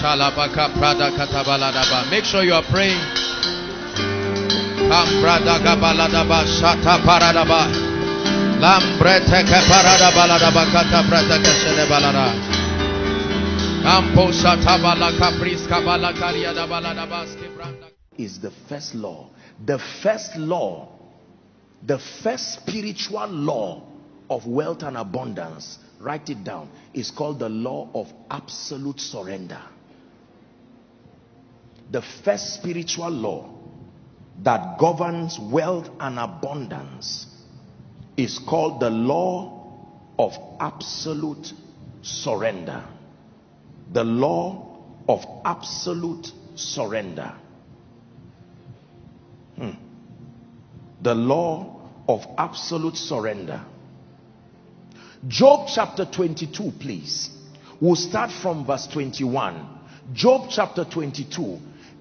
Shalabaka Prada Katabaladaba. Make sure you are praying. Shata Paradaba. Kata. Kampo is the first law. The first law, the first spiritual law of wealth and abundance, write it down, is called the law of absolute surrender. The first spiritual law that governs wealth and abundance is called the law of absolute surrender. The law of absolute surrender. Hmm. The law of absolute surrender. Job chapter 22, please. We'll start from verse 21. Job chapter 22.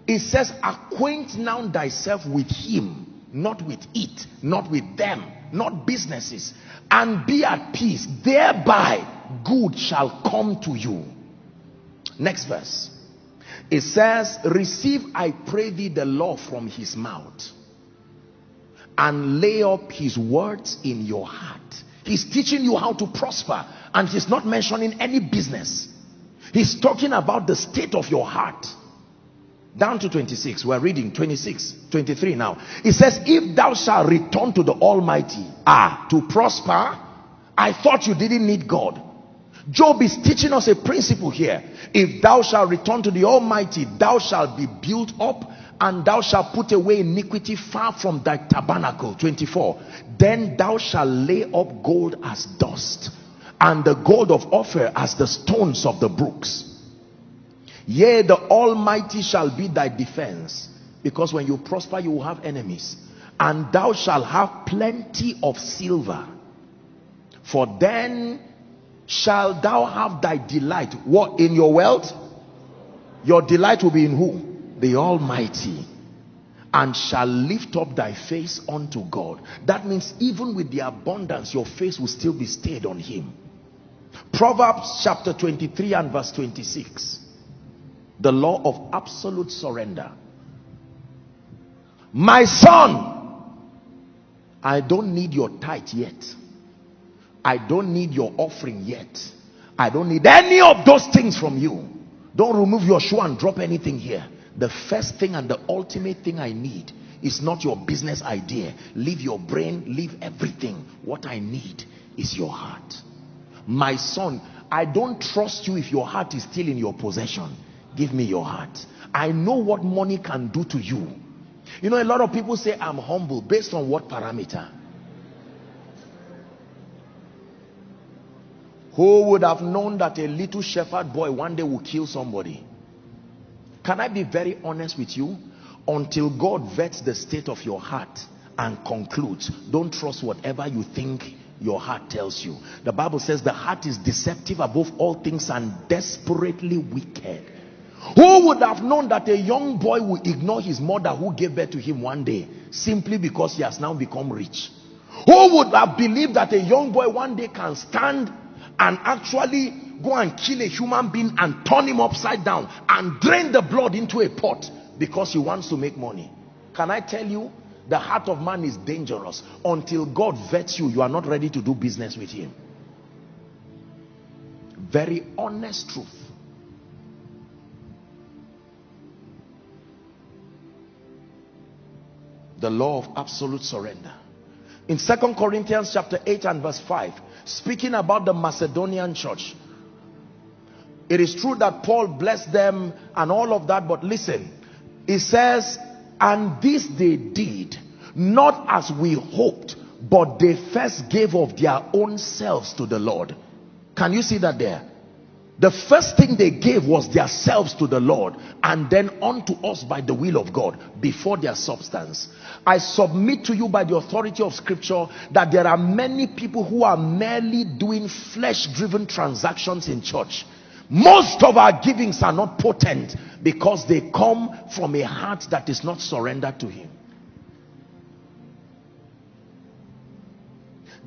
It says, Acquaint now thyself with him, not with it, not with them, not businesses, and be at peace. Thereby good shall come to you. Next verse. It says, Receive, I pray thee, the law from his mouth, and lay up his words in your heart. He's teaching you how to prosper, and he's not mentioning any business. He's talking about the state of your heart. Down to 26, we're reading 26, 23 now. It says, If thou shalt return to the Almighty, ah, to prosper, I thought you didn't need God. Job is teaching us a principle here. If thou shalt return to the Almighty, thou shalt be built up and thou shalt put away iniquity far from thy tabernacle. 24. Then thou shalt lay up gold as dust and the gold of Ophir as the stones of the brooks. Yea, the Almighty shall be thy defense. Because when you prosper, you will have enemies. And thou shalt have plenty of silver. For then shall thou have thy delight. What in your wealth? Your delight will be in who? The almighty. And shall lift up thy face unto god. That means even with the abundance your face will still be stayed on him. Proverbs chapter 23 and verse 26 the law of absolute surrender my son i don't need your tithe yet I don't need your offering yet. I don't need any of those things from you. Don't remove your shoe and drop anything here. The first thing and the ultimate thing I need is not your business idea. Leave your brain, leave everything. What I need is your heart. My son, I don't trust you if your heart is still in your possession. Give me your heart. I know what money can do to you. You know, a lot of people say I'm humble based on what parameter? Who would have known that a little shepherd boy one day will kill somebody? Can I be very honest with you? Until God vets the state of your heart and concludes, don't trust whatever you think your heart tells you. The Bible says the heart is deceptive above all things and desperately wicked. Who would have known that a young boy will ignore his mother who gave birth to him one day simply because he has now become rich? Who would have believed that a young boy one day can stand and actually go and kill a human being and turn him upside down and drain the blood into a pot because he wants to make money. Can I tell you, the heart of man is dangerous. Until God vets you, you are not ready to do business with him. Very honest truth. The law of absolute surrender. In Second Corinthians chapter 8 and verse 5, speaking about the Macedonian church. It is true that Paul blessed them and all of that, but listen, it says, and this they did, not as we hoped, but they first gave of their own selves to the Lord. Can you see that there? The first thing they gave was their selves to the Lord and then unto us by the will of God before their substance. I submit to you by the authority of scripture that there are many people who are merely doing flesh driven transactions in church. Most of our givings are not potent because they come from a heart that is not surrendered to him.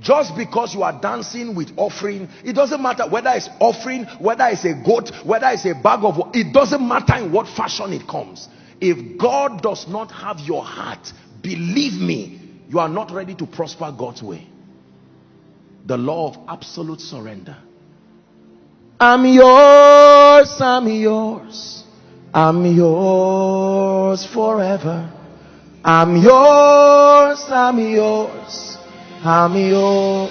Just because you are dancing with offering it doesn't matter whether it's offering whether it's a goat whether it's a bag of it doesn't matter in what fashion it comes. If god does not have your heart believe me you are not ready to prosper god's way. The law of absolute surrender. I'm yours i'm yours i'm yours forever. I'm yours i'm yours I'm yours.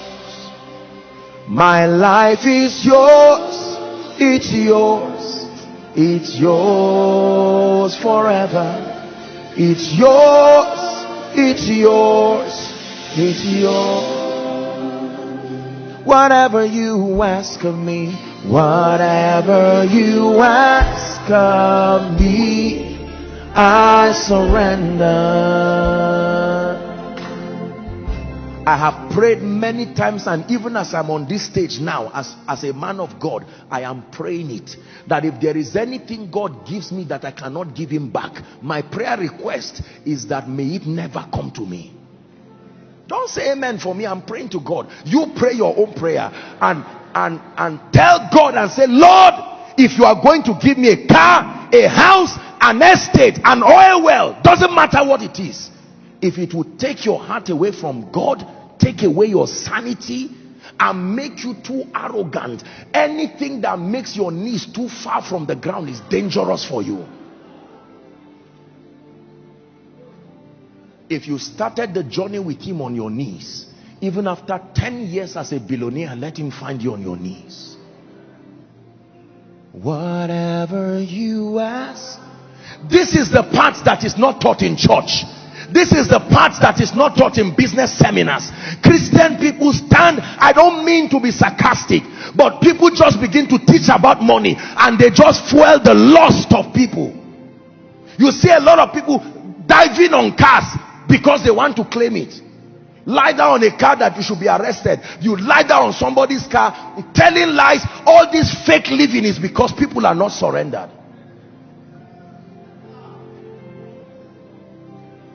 My life is yours. It's yours. It's yours forever. It's yours. It's yours. It's yours. Whatever you ask of me, whatever you ask of me, I surrender. I have prayed many times and even as I'm on this stage now as, as a man of God I am praying it. That if there is anything God gives me that I cannot give him back my prayer request is that may it never come to me. Don't say amen for me. I'm praying to God. You pray your own prayer and and and tell God and say Lord if you are going to give me a car a house an estate an oil well doesn't matter what it is if it would take your heart away from God, take away your sanity, and make you too arrogant, anything that makes your knees too far from the ground is dangerous for you. If you started the journey with him on your knees, even after 10 years as a billionaire, let him find you on your knees. Whatever you ask. This is the part that is not taught in church this is the part that is not taught in business seminars. Christian people stand i don't mean to be sarcastic but people just begin to teach about money and they just fuel the lust of people. You see a lot of people diving on cars because they want to claim it. Lie down on a car that you should be arrested. You lie down on somebody's car telling lies. All this fake living is because people are not surrendered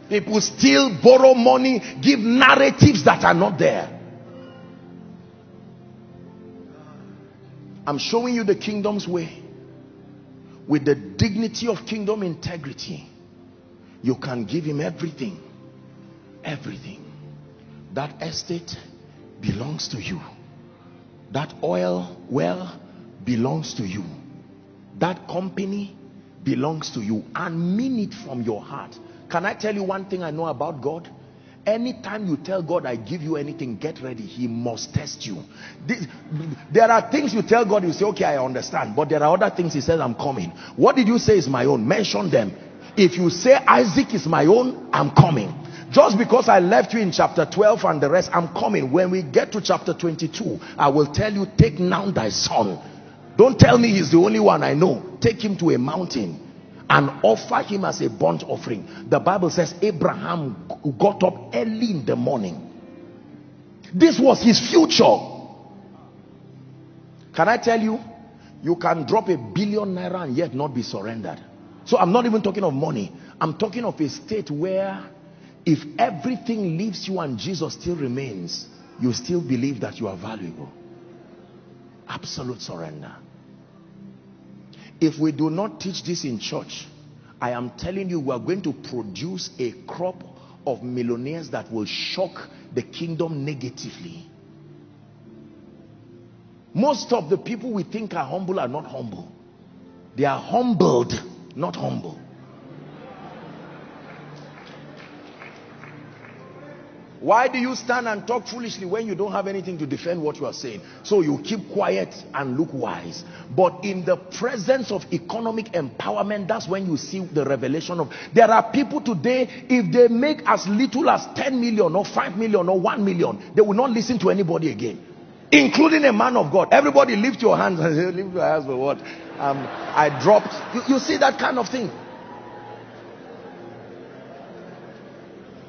People still borrow money, give narratives that are not there. I'm showing you the kingdom's way. With the dignity of kingdom integrity, you can give him everything. Everything. That estate belongs to you. That oil well belongs to you. That company belongs to you. And mean it from your heart can I tell you one thing I know about God? Anytime you tell God, I give you anything, get ready. He must test you. This, there are things you tell God, you say, okay, I understand. But there are other things he says, I'm coming. What did you say is my own? Mention them. If you say Isaac is my own, I'm coming. Just because I left you in chapter 12 and the rest, I'm coming. When we get to chapter 22, I will tell you, take now thy son. Don't tell me he's the only one I know. Take him to a mountain and offer him as a burnt offering. The Bible says Abraham got up early in the morning. This was his future. Can I tell you? You can drop a billion naira and yet not be surrendered. So I'm not even talking of money. I'm talking of a state where if everything leaves you and Jesus still remains, you still believe that you are valuable. Absolute surrender. If we do not teach this in church, I am telling you, we are going to produce a crop of millionaires that will shock the kingdom negatively. Most of the people we think are humble are not humble. They are humbled, not humble. Why do you stand and talk foolishly when you don't have anything to defend what you are saying? So you keep quiet and look wise. But in the presence of economic empowerment, that's when you see the revelation of. There are people today, if they make as little as 10 million or 5 million or 1 million, they will not listen to anybody again. Including a man of God. Everybody lift your hands and say, lift your hands for what? Um, I dropped. You, you see that kind of thing.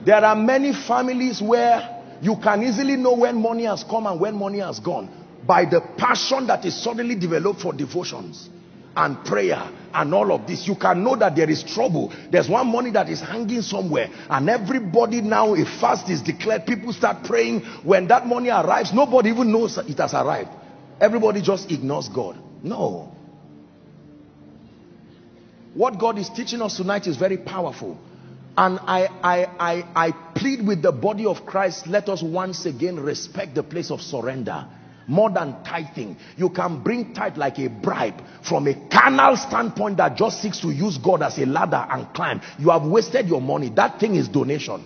There are many families where you can easily know when money has come and when money has gone by the passion that is suddenly developed for devotions. and prayer and all of this. You can know that there is trouble. There's one money that is hanging somewhere and everybody now a fast is declared. People start praying. When that money arrives nobody even knows it has arrived. Everybody just ignores god. No. What god is teaching us tonight is very powerful and I, I, I, I plead with the body of Christ, let us once again respect the place of surrender more than tithing. You can bring tithe like a bribe from a carnal standpoint that just seeks to use God as a ladder and climb. You have wasted your money. That thing is donation.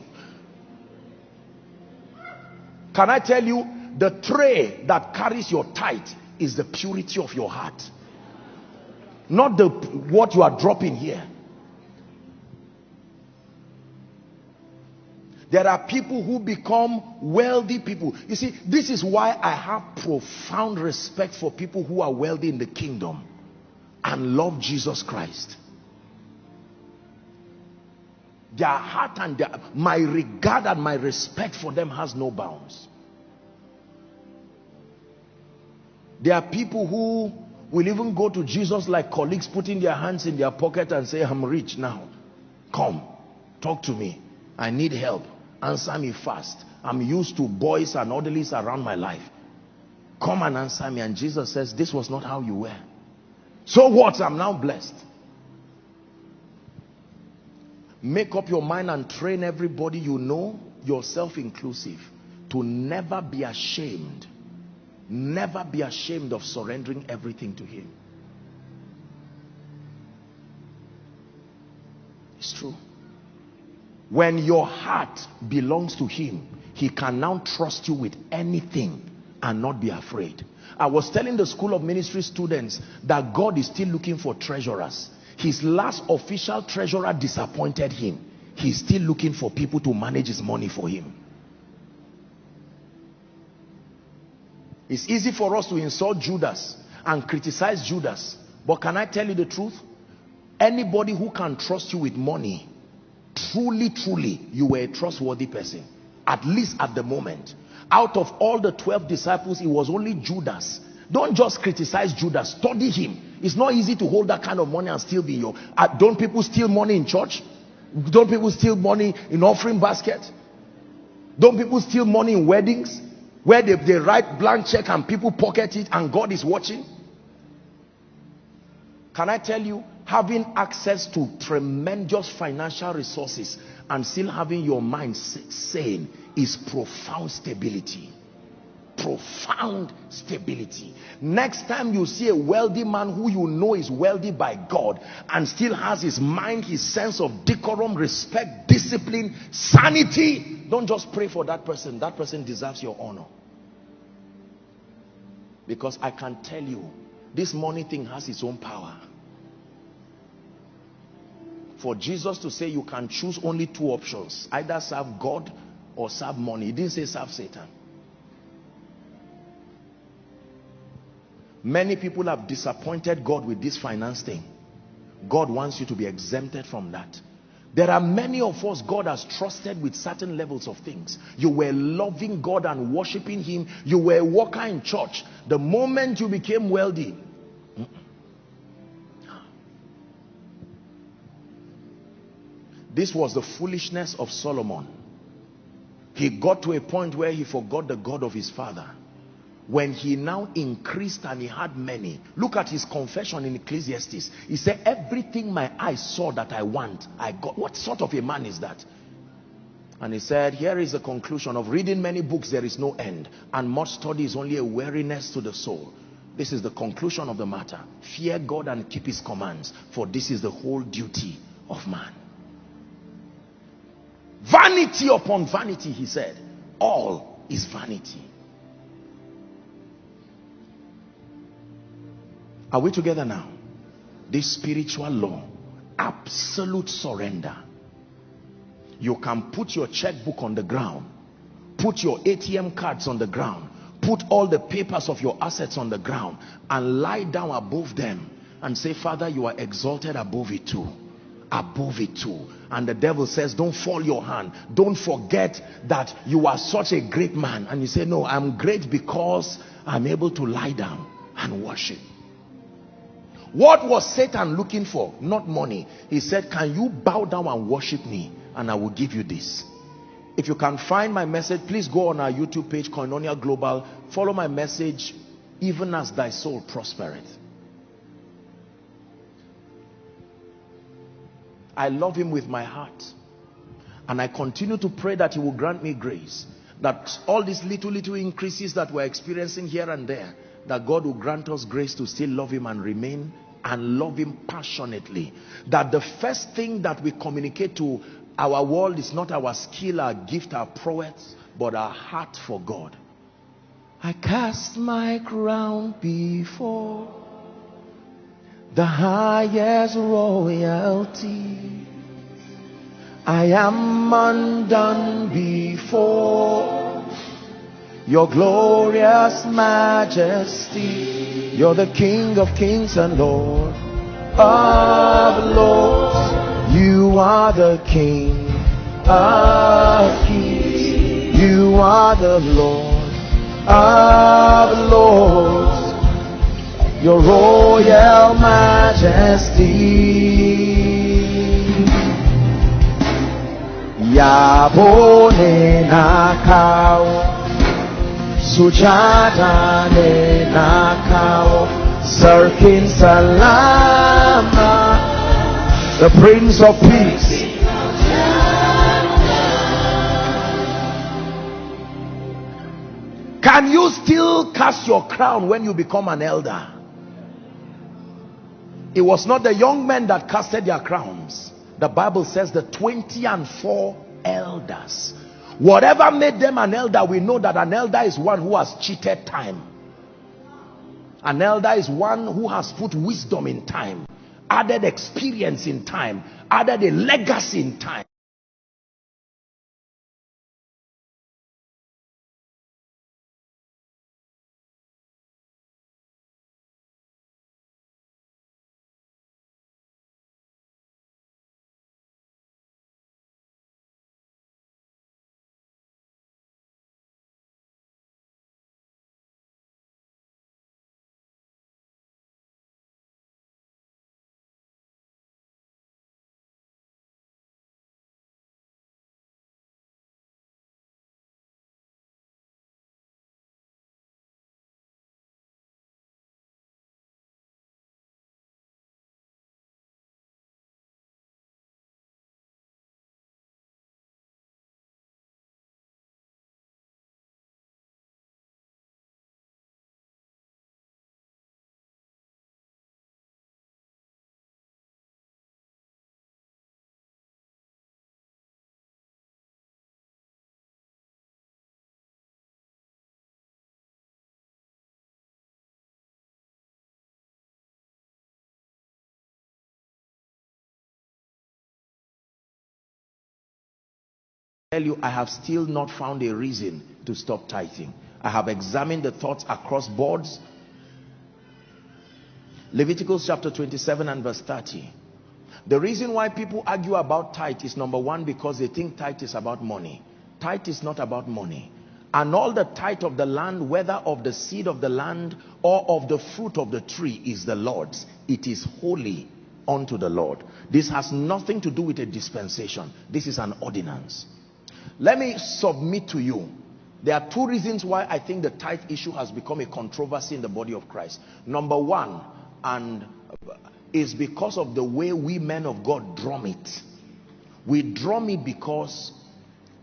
Can I tell you, the tray that carries your tithe is the purity of your heart. Not the what you are dropping here. There are people who become wealthy people. You see, this is why I have profound respect for people who are wealthy in the kingdom and love Jesus Christ. Their heart and their, my regard and my respect for them has no bounds. There are people who will even go to Jesus like colleagues putting their hands in their pocket and say, I'm rich now. Come, talk to me. I need help answer me fast. I'm used to boys and orderlies around my life. Come and answer me. And Jesus says, this was not how you were. So what? I'm now blessed. Make up your mind and train everybody you know, yourself inclusive, to never be ashamed. Never be ashamed of surrendering everything to him. It's true. When your heart belongs to him, he can now trust you with anything and not be afraid. I was telling the school of ministry students that God is still looking for treasurers. His last official treasurer disappointed him. He's still looking for people to manage his money for him. It's easy for us to insult Judas and criticize Judas. But can I tell you the truth? Anybody who can trust you with money truly, truly, you were a trustworthy person. At least at the moment. Out of all the 12 disciples, it was only Judas. Don't just criticize Judas. Study him. It's not easy to hold that kind of money and still be your... Uh, don't people steal money in church? Don't people steal money in offering basket? Don't people steal money in weddings? Where they, they write blank check and people pocket it and God is watching? Can I tell you, having access to tremendous financial resources and still having your mind sane is profound stability. Profound stability. Next time you see a wealthy man who you know is wealthy by God and still has his mind his sense of decorum respect discipline sanity don't just pray for that person. That person deserves your honor. Because I can tell you this money thing has its own power for Jesus to say you can choose only two options either serve God or serve money he didn't say serve Satan many people have disappointed God with this finance thing God wants you to be exempted from that there are many of us God has trusted with certain levels of things. You were loving God and worshiping him. You were a worker in church. The moment you became wealthy, This was the foolishness of Solomon. He got to a point where he forgot the God of his father. When he now increased and he had many. Look at his confession in Ecclesiastes. He said, everything my eyes saw that I want, I got. What sort of a man is that? And he said, here is the conclusion of reading many books, there is no end. And much study is only a weariness to the soul. This is the conclusion of the matter. Fear God and keep his commands, for this is the whole duty of man. Vanity upon vanity, he said. All is vanity. Are we together now? This spiritual law, absolute surrender. You can put your checkbook on the ground, put your ATM cards on the ground, put all the papers of your assets on the ground, and lie down above them and say, Father, you are exalted above it too above it too. And the devil says, don't fall your hand. Don't forget that you are such a great man. And you say, no, I'm great because I'm able to lie down and worship. What was Satan looking for? Not money. He said, can you bow down and worship me? And I will give you this. If you can find my message, please go on our YouTube page, Koinonia Global. Follow my message, even as thy soul prospereth. I love him with my heart. And I continue to pray that he will grant me grace. That all these little, little increases that we're experiencing here and there, that God will grant us grace to still love him and remain and love him passionately. That the first thing that we communicate to our world is not our skill, our gift, our prowess, but our heart for God. I cast my crown before the highest royalty. I am undone before your glorious majesty. You're the King of kings and Lord of lords. You are the King of kings. You are the Lord of lords your royal majesty. Yabone nakao, sujada ne nakao, Sirkin salama, the Prince of Peace. Can you still cast your crown when you become an elder? It was not the young men that casted their crowns. The Bible says the 20 and 4 elders. Whatever made them an elder, we know that an elder is one who has cheated time. An elder is one who has put wisdom in time, added experience in time, added a legacy in time. Tell you, I have still not found a reason to stop tithing. I have examined the thoughts across boards. Leviticus chapter 27 and verse 30. The reason why people argue about tithe is number one, because they think tithe is about money. Tithe is not about money. And all the tithe of the land, whether of the seed of the land or of the fruit of the tree, is the Lord's. It is holy unto the Lord. This has nothing to do with a dispensation. This is an ordinance. Let me submit to you. There are two reasons why I think the tithe issue has become a controversy in the body of Christ. Number one, and is because of the way we men of God drum it. We drum it because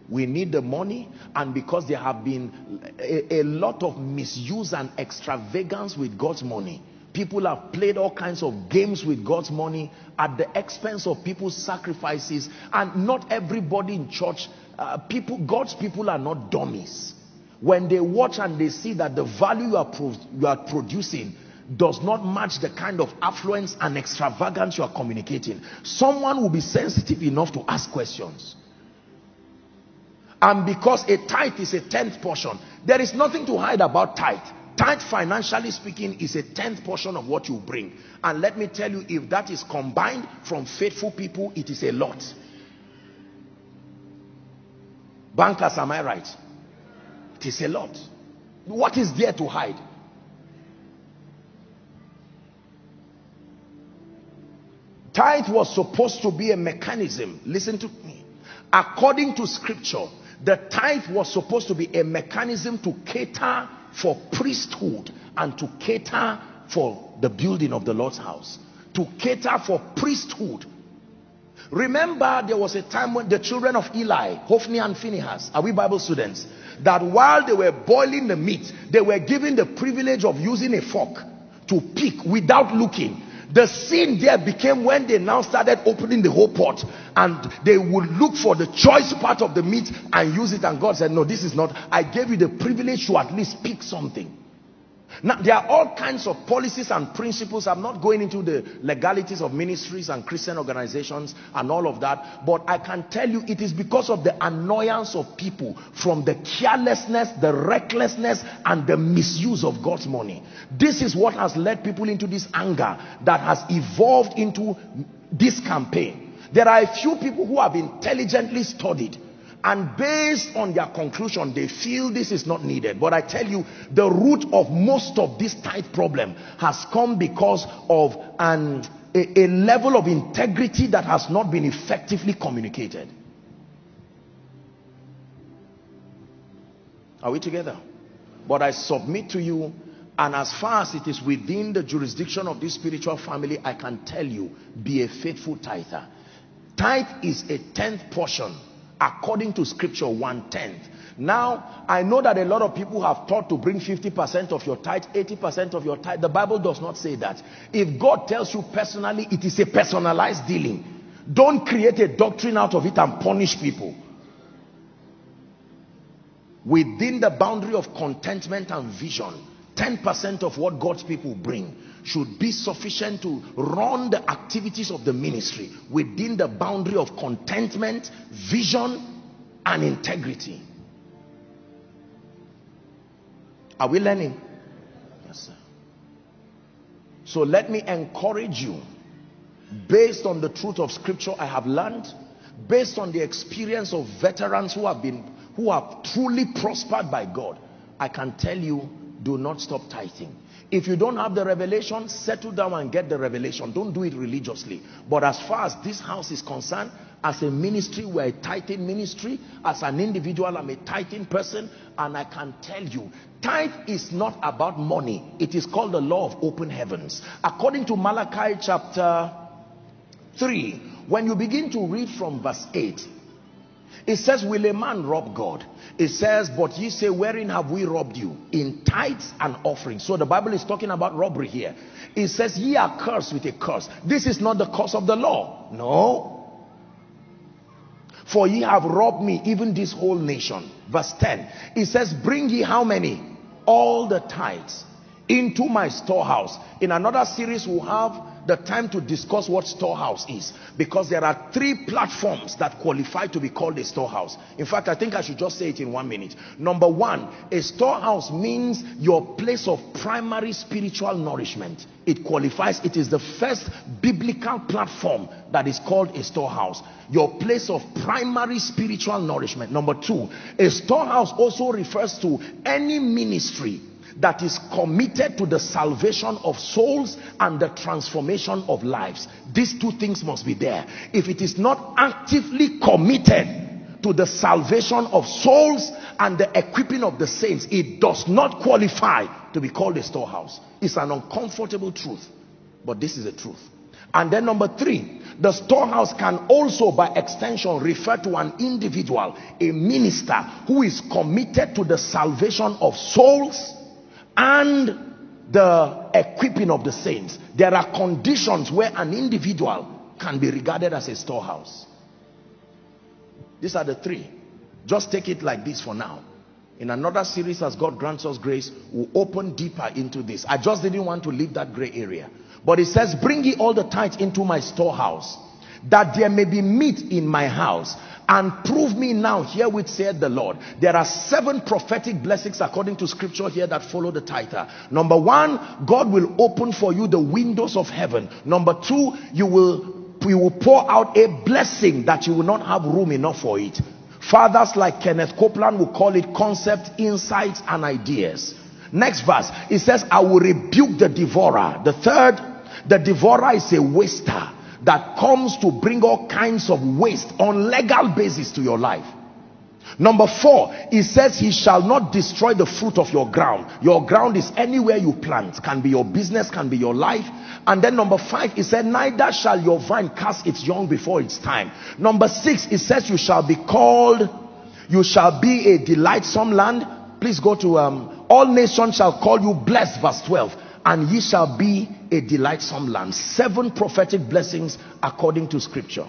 we need the money and because there have been a, a lot of misuse and extravagance with God's money. People have played all kinds of games with God's money at the expense of people's sacrifices and not everybody in church uh, people, God's people are not dummies. When they watch and they see that the value you are, you are producing does not match the kind of affluence and extravagance you are communicating, someone will be sensitive enough to ask questions. And because a tithe is a tenth portion, there is nothing to hide about tithe. Tithe, financially speaking, is a tenth portion of what you bring. And let me tell you, if that is combined from faithful people, it is a lot. Bankers, am I right? It is a lot. What is there to hide? Tithe was supposed to be a mechanism. Listen to me. According to scripture, the tithe was supposed to be a mechanism to cater for priesthood and to cater for the building of the Lord's house. To cater for priesthood. Remember there was a time when the children of Eli, Hophni and Phinehas, are we Bible students? That while they were boiling the meat, they were given the privilege of using a fork to pick without looking. The sin there became when they now started opening the whole pot and they would look for the choice part of the meat and use it. And God said no this is not. I gave you the privilege to at least pick something now, there are all kinds of policies and principles. I'm not going into the legalities of ministries and Christian organizations and all of that. But I can tell you it is because of the annoyance of people from the carelessness, the recklessness, and the misuse of God's money. This is what has led people into this anger that has evolved into this campaign. There are a few people who have intelligently studied and based on their conclusion they feel this is not needed. But i tell you the root of most of this tithe problem has come because of an a, a level of integrity that has not been effectively communicated. Are we together? But i submit to you and as far as it is within the jurisdiction of this spiritual family i can tell you be a faithful tither. Tithe is a tenth portion according to scripture one tenth now i know that a lot of people have taught to bring 50 percent of your tithe 80 percent of your tithe. The bible does not say that. If god tells you personally it is a personalized dealing. Don't create a doctrine out of it and punish people. Within the boundary of contentment and vision 10 percent of what god's people bring should be sufficient to run the activities of the ministry within the boundary of contentment, vision, and integrity. Are we learning? Yes, sir. So let me encourage you, based on the truth of scripture I have learned, based on the experience of veterans who have been, who have truly prospered by God, I can tell you, do not stop tithing if you don't have the revelation, settle down and get the revelation. Don't do it religiously. But as far as this house is concerned, as a ministry, we're a tithing ministry. As an individual, I'm a tithing person. And I can tell you, tithe is not about money. It is called the law of open heavens. According to Malachi chapter 3, when you begin to read from verse 8, it says, will a man rob God? It says, but ye say, wherein have we robbed you? In tithes and offerings. So the Bible is talking about robbery here. It says, ye are cursed with a curse. This is not the curse of the law. No. For ye have robbed me, even this whole nation. Verse 10. It says, bring ye how many? All the tithes into my storehouse. In another series, we'll have the time to discuss what storehouse is because there are three platforms that qualify to be called a storehouse. In fact i think i should just say it in one minute. Number one a storehouse means your place of primary spiritual nourishment. It qualifies it is the first biblical platform that is called a storehouse. Your place of primary spiritual nourishment. Number two a storehouse also refers to any ministry that is committed to the salvation of souls and the transformation of lives. These two things must be there. If it is not actively committed to the salvation of souls and the equipping of the saints, it does not qualify to be called a storehouse. It's an uncomfortable truth, but this is the truth. And then number three, the storehouse can also by extension refer to an individual, a minister who is committed to the salvation of souls and the equipping of the saints. There are conditions where an individual can be regarded as a storehouse. These are the three. Just take it like this for now. In another series, as God grants us grace, we'll open deeper into this. I just didn't want to leave that gray area. But it says, bring ye all the tithes into my storehouse, that there may be meat in my house and prove me now here herewith said the Lord. There are seven prophetic blessings according to scripture here that follow the title. Number one, God will open for you the windows of heaven. Number two, you will, you will pour out a blessing that you will not have room enough for it. Fathers like Kenneth Copeland will call it concept, insights, and ideas. Next verse, it says, I will rebuke the devourer. The third, the devourer is a waster that comes to bring all kinds of waste on legal basis to your life. Number four he says he shall not destroy the fruit of your ground. Your ground is anywhere you plant. Can be your business can be your life. And then number five he said neither shall your vine cast its young before its time. Number six he says you shall be called you shall be a delightsome land. Please go to um, all nations shall call you blessed verse 12 and ye shall be a delightsome land seven prophetic blessings according to scripture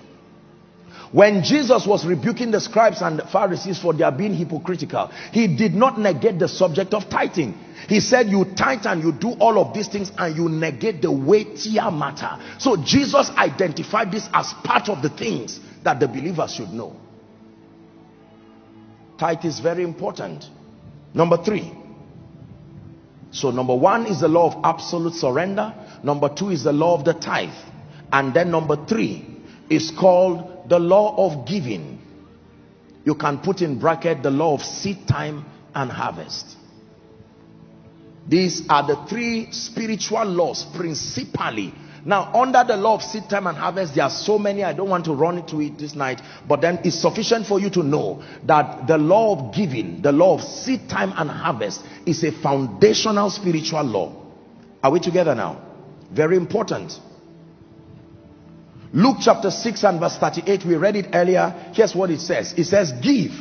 when Jesus was rebuking the scribes and the Pharisees for their being hypocritical, he did not negate the subject of tithing. He said, you tithe and you do all of these things and you negate the weightier matter. So Jesus identified this as part of the things that the believers should know. Tithe is very important. Number three. So number one is the law of absolute surrender. Number two is the law of the tithe. And then number three is called the law of giving you can put in bracket the law of seed time and harvest these are the three spiritual laws principally now under the law of seed time and harvest there are so many i don't want to run into it this night but then it's sufficient for you to know that the law of giving the law of seed time and harvest is a foundational spiritual law are we together now very important Luke chapter 6 and verse 38, we read it earlier. Here's what it says. It says, give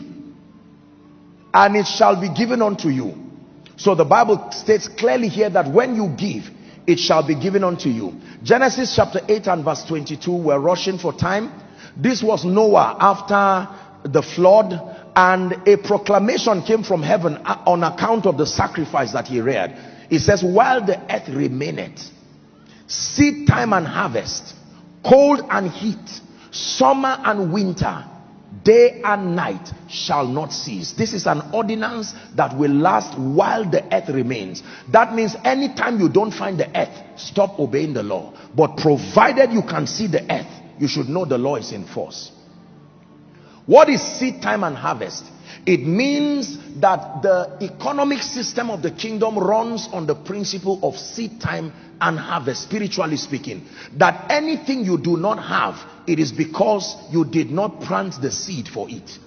and it shall be given unto you. So the Bible states clearly here that when you give, it shall be given unto you. Genesis chapter 8 and verse 22, we're rushing for time. This was Noah after the flood and a proclamation came from heaven uh, on account of the sacrifice that he reared. It says, while the earth remaineth, seed time and harvest, cold and heat summer and winter day and night shall not cease. This is an ordinance that will last while the earth remains. That means anytime you don't find the earth stop obeying the law. But provided you can see the earth you should know the law is in force. What is seed time and harvest? It means that the economic system of the kingdom runs on the principle of seed time and harvest spiritually speaking. That anything you do not have it is because you did not plant the seed for it.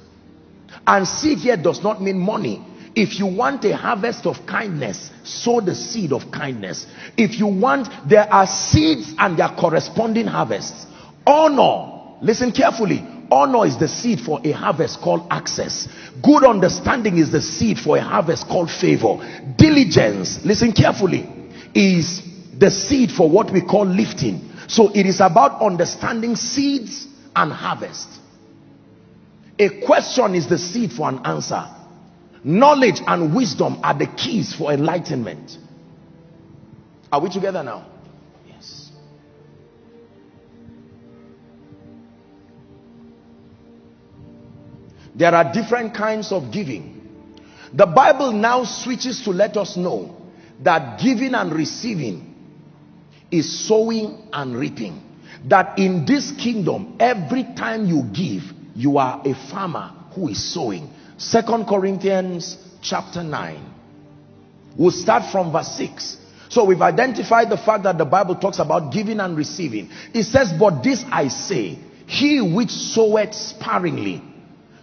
And seed here does not mean money. If you want a harvest of kindness sow the seed of kindness. If you want there are seeds and their corresponding harvests. Honor listen carefully. Honor is the seed for a harvest called access. Good understanding is the seed for a harvest called favor. Diligence listen carefully is the seed for what we call lifting so it is about understanding seeds and harvest. A question is the seed for an answer. Knowledge and wisdom are the keys for enlightenment. Are we together now? Yes. There are different kinds of giving. The bible now switches to let us know that giving and receiving is sowing and reaping. That in this kingdom every time you give you are a farmer who is sowing. Second corinthians chapter 9 we'll start from verse 6 so we've identified the fact that the bible talks about giving and receiving. It says but this i say he which soweth sparingly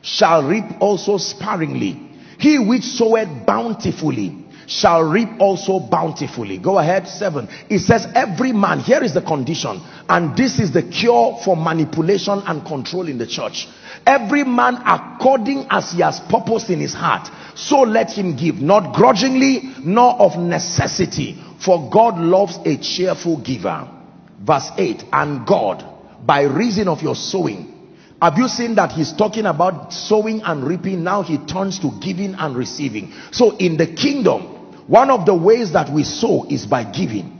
shall reap also sparingly. He which soweth bountifully shall reap also bountifully. Go ahead, seven. It says, every man, here is the condition, and this is the cure for manipulation and control in the church. Every man according as he has purpose in his heart, so let him give, not grudgingly, nor of necessity, for God loves a cheerful giver. Verse 8, and God, by reason of your sowing, have you seen that he's talking about sowing and reaping now he turns to giving and receiving so in the kingdom one of the ways that we sow is by giving.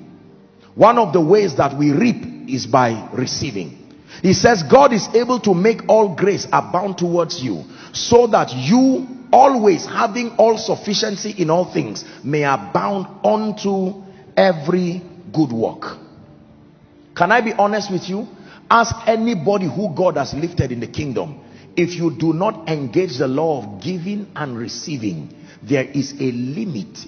One of the ways that we reap is by receiving. He says, God is able to make all grace abound towards you so that you always having all sufficiency in all things may abound unto every good work. Can I be honest with you? Ask anybody who God has lifted in the kingdom. If you do not engage the law of giving and receiving, there is a limit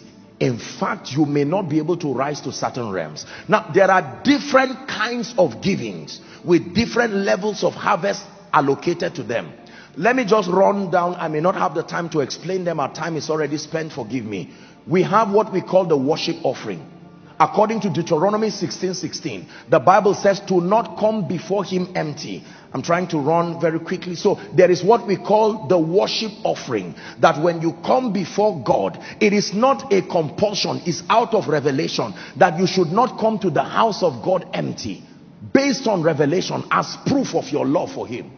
in fact you may not be able to rise to certain realms. Now there are different kinds of givings with different levels of harvest allocated to them. Let me just run down. I may not have the time to explain them. Our time is already spent. Forgive me. We have what we call the worship offering according to Deuteronomy 16 16 the Bible says to not come before him empty. I'm trying to run very quickly. So there is what we call the worship offering that when you come before God it is not a compulsion it's out of revelation that you should not come to the house of God empty based on revelation as proof of your love for him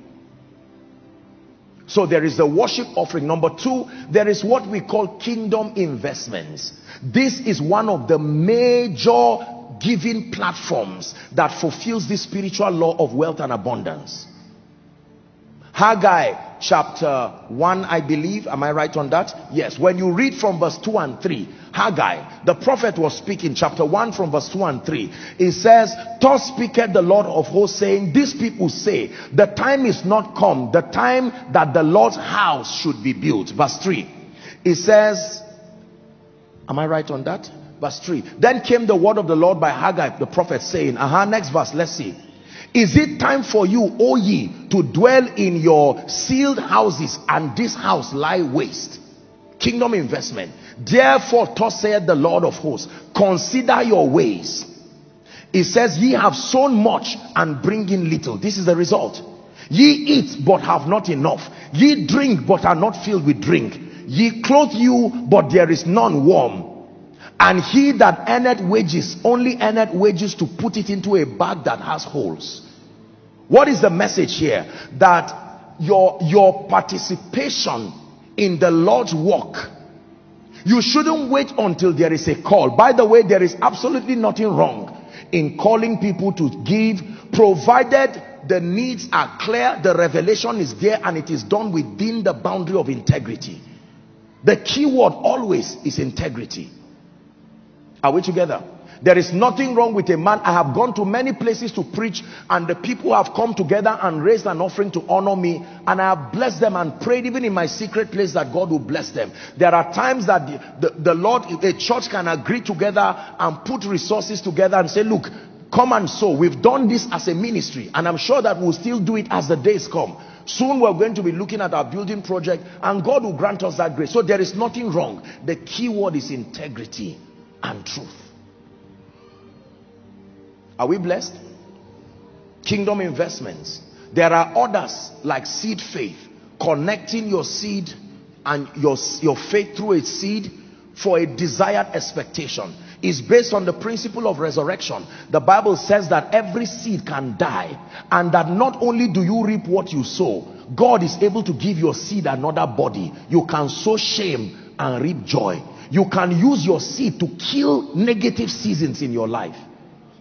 so there is the worship offering. Number two, there is what we call kingdom investments. This is one of the major giving platforms that fulfills the spiritual law of wealth and abundance. Haggai chapter 1 I believe. Am I right on that? Yes. When you read from verse 2 and 3 Haggai the prophet was speaking chapter 1 from verse 2 and 3 it says thus speaketh the Lord of hosts saying these people say the time is not come the time that the Lord's house should be built. Verse 3 it says am I right on that? Verse 3 then came the word of the Lord by Haggai the prophet saying Aha, next verse let's see is it time for you, O ye, to dwell in your sealed houses and this house lie waste? Kingdom investment. Therefore, thus saith the Lord of hosts, consider your ways. It says, ye have sown much and bring in little. This is the result. Ye eat but have not enough. Ye drink but are not filled with drink. Ye clothe you but there is none warm and he that earneth wages only earneth wages to put it into a bag that has holes. What is the message here? That your your participation in the lord's work you shouldn't wait until there is a call. By the way there is absolutely nothing wrong in calling people to give provided the needs are clear the revelation is there and it is done within the boundary of integrity. The key word always is integrity are we together? There is nothing wrong with a man. I have gone to many places to preach and the people have come together and raised an offering to honor me and I have blessed them and prayed even in my secret place that God will bless them. There are times that the, the, the Lord, the church can agree together and put resources together and say, look, come and sow. We've done this as a ministry and I'm sure that we'll still do it as the days come. Soon we're going to be looking at our building project and God will grant us that grace. So there is nothing wrong. The key word is integrity and truth. Are we blessed? Kingdom investments. There are others like seed faith, connecting your seed and your, your faith through a seed for a desired expectation is based on the principle of resurrection. The Bible says that every seed can die and that not only do you reap what you sow, God is able to give your seed another body. You can sow shame and reap joy you can use your seed to kill negative seasons in your life.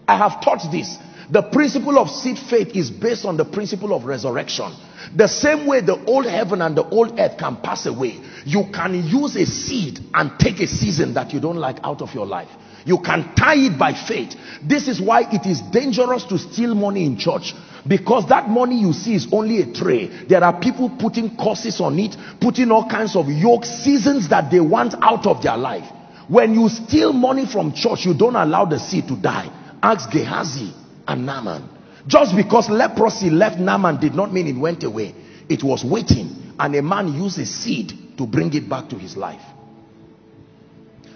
I have taught this. The principle of seed faith is based on the principle of resurrection. The same way the old heaven and the old earth can pass away you can use a seed and take a season that you don't like out of your life. You can tie it by faith. This is why it is dangerous to steal money in church because that money you see is only a tray. There are people putting curses on it putting all kinds of yoke seasons that they want out of their life. When you steal money from church you don't allow the seed to die. Ask Gehazi and Naaman. Just because leprosy left Naaman did not mean it went away. It was waiting and a man used a seed to bring it back to his life.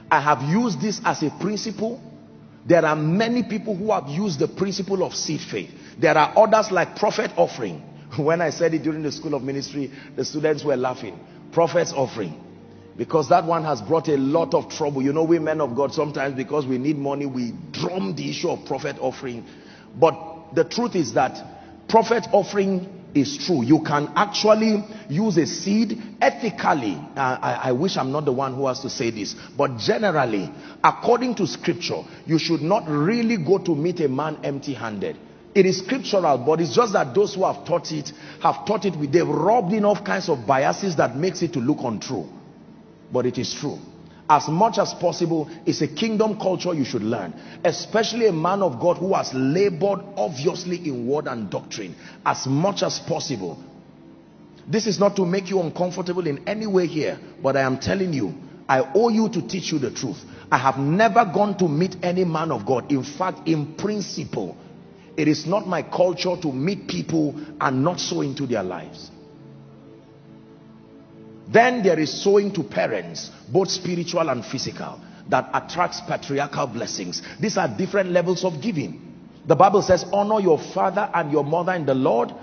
I have used this as a principle. There are many people who have used the principle of seed faith there are others like prophet offering. When I said it during the school of ministry, the students were laughing. Prophet's offering. Because that one has brought a lot of trouble. You know, we men of God, sometimes because we need money, we drum the issue of prophet offering. But the truth is that prophet offering is true. You can actually use a seed ethically. Uh, I, I, wish I'm not the one who has to say this. But generally, according to scripture, you should not really go to meet a man empty handed. It is scriptural, but it's just that those who have taught it have taught it with they've rubbed in all kinds of biases that makes it to look untrue. But it is true. As much as possible, it's a kingdom culture you should learn. Especially a man of God who has labored obviously in word and doctrine. As much as possible. This is not to make you uncomfortable in any way here, but I am telling you, I owe you to teach you the truth. I have never gone to meet any man of God. In fact, in principle, it is not my culture to meet people and not sow into their lives. Then there is sowing to parents, both spiritual and physical, that attracts patriarchal blessings. These are different levels of giving. The Bible says, honor your father and your mother in the Lord,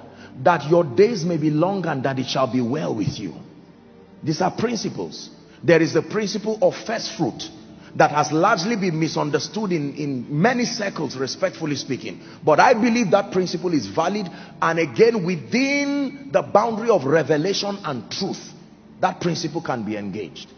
that your days may be long and that it shall be well with you. These are principles. There is the principle of first fruit that has largely been misunderstood in, in many circles, respectfully speaking. But I believe that principle is valid and again within the boundary of revelation and truth, that principle can be engaged.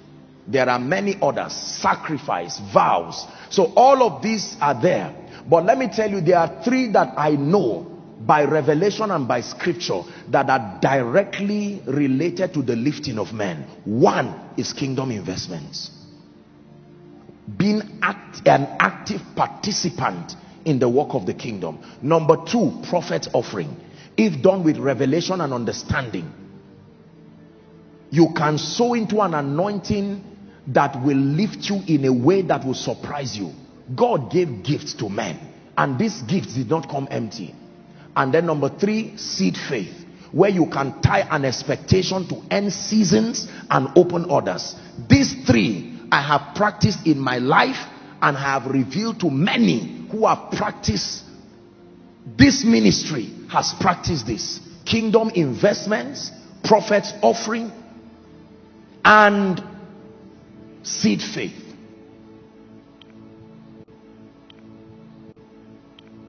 There are many others, sacrifice, vows. So all of these are there. But let me tell you, there are three that I know by revelation and by scripture that are directly related to the lifting of men. One is kingdom investments being act, an active participant in the work of the kingdom. Number two, prophet offering. If done with revelation and understanding, you can sow into an anointing that will lift you in a way that will surprise you. God gave gifts to men, and these gifts did not come empty. And then number three, seed faith, where you can tie an expectation to end seasons and open orders. These three I have practiced in my life and I have revealed to many who have practiced this ministry has practiced this. Kingdom investments prophets offering and seed faith